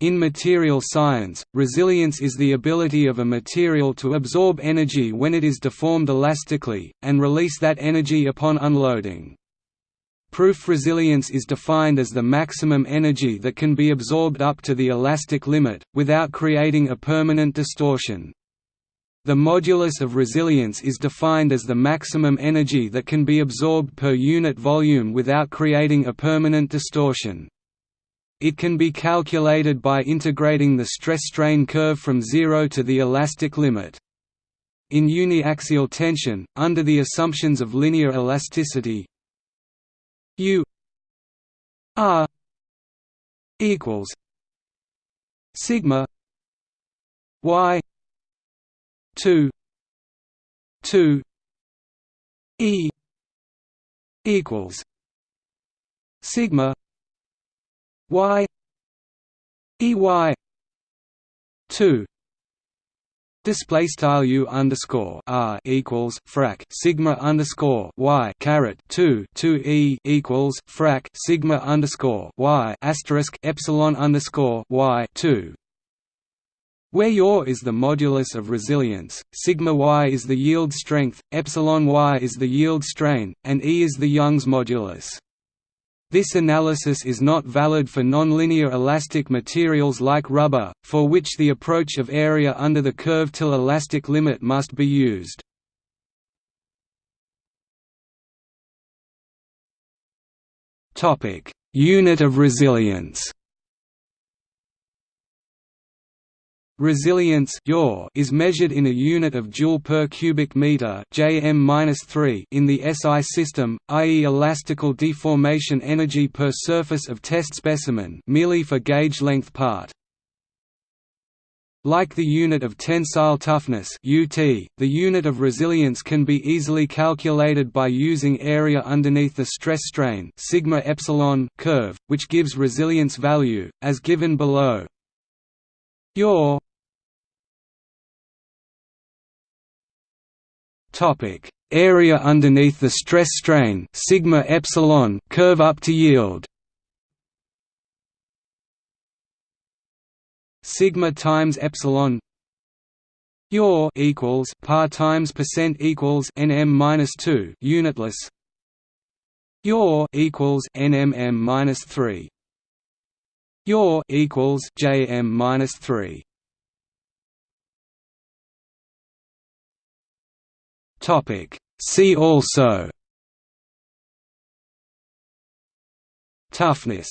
In material science, resilience is the ability of a material to absorb energy when it is deformed elastically, and release that energy upon unloading. Proof resilience is defined as the maximum energy that can be absorbed up to the elastic limit, without creating a permanent distortion. The modulus of resilience is defined as the maximum energy that can be absorbed per unit volume without creating a permanent distortion. It can be calculated by integrating the stress-strain curve from zero to the elastic limit. In uniaxial tension, under the assumptions of linear elasticity U R equals sigma y 2 2 e equals sigma y ey 2 Display style u underscore r equals frac sigma underscore y caret two two e equals frac sigma underscore y asterisk epsilon underscore y two. Where yaw is the modulus of resilience, sigma y is the yield strength, epsilon y is the yield strain, and E is the Young's modulus. This analysis is not valid for nonlinear elastic materials like rubber, for which the approach of area under the curve till elastic limit must be used. Unit of resilience Resilience is measured in a unit of joule per cubic meter (Jm-3) in the SI system, i.e., elastical deformation energy per surface of test specimen, merely for gauge length part. Like the unit of tensile toughness (UT), the unit of resilience can be easily calculated by using area underneath the stress strain sigma epsilon curve, which gives resilience value as given below. Yaw Topic: Area underneath the stress strain sigma epsilon curve up to yield. Sigma times epsilon yaw equals par times percent equals nm minus two unitless. Yaw equals nmm minus three. Yaw equals jm minus three. Topic. See also. Toughness